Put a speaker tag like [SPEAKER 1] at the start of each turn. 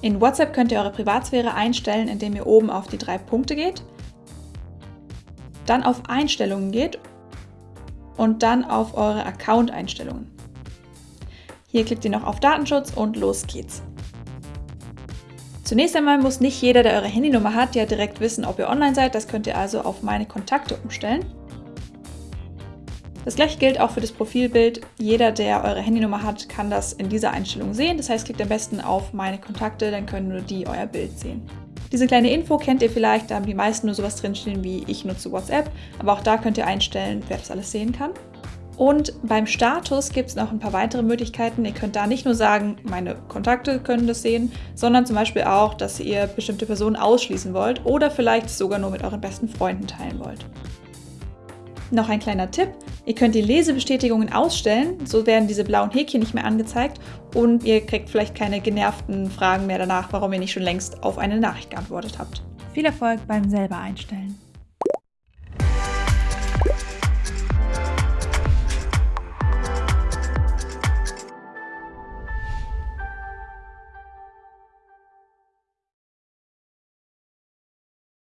[SPEAKER 1] In WhatsApp könnt ihr eure Privatsphäre einstellen, indem ihr oben auf die drei Punkte geht, dann auf Einstellungen geht und dann auf eure Account-Einstellungen. Hier klickt ihr noch auf Datenschutz und los geht's. Zunächst einmal muss nicht jeder, der eure Handynummer hat, ja direkt wissen, ob ihr online seid. Das könnt ihr also auf meine Kontakte umstellen. Das gleiche gilt auch für das Profilbild. Jeder, der eure Handynummer hat, kann das in dieser Einstellung sehen. Das heißt, klickt am besten auf meine Kontakte, dann können nur die euer Bild sehen. Diese kleine Info kennt ihr vielleicht, da haben die meisten nur sowas drinstehen wie ich nutze WhatsApp, aber auch da könnt ihr einstellen, wer das alles sehen kann. Und beim Status gibt es noch ein paar weitere Möglichkeiten. Ihr könnt da nicht nur sagen, meine Kontakte können das sehen, sondern zum Beispiel auch, dass ihr bestimmte Personen ausschließen wollt oder vielleicht sogar nur mit euren besten Freunden teilen wollt. Noch ein kleiner Tipp. Ihr könnt die Lesebestätigungen ausstellen, so werden diese blauen Häkchen nicht mehr angezeigt und ihr kriegt vielleicht keine genervten Fragen mehr danach, warum ihr nicht schon längst auf eine Nachricht geantwortet habt.
[SPEAKER 2] Viel Erfolg beim selber einstellen.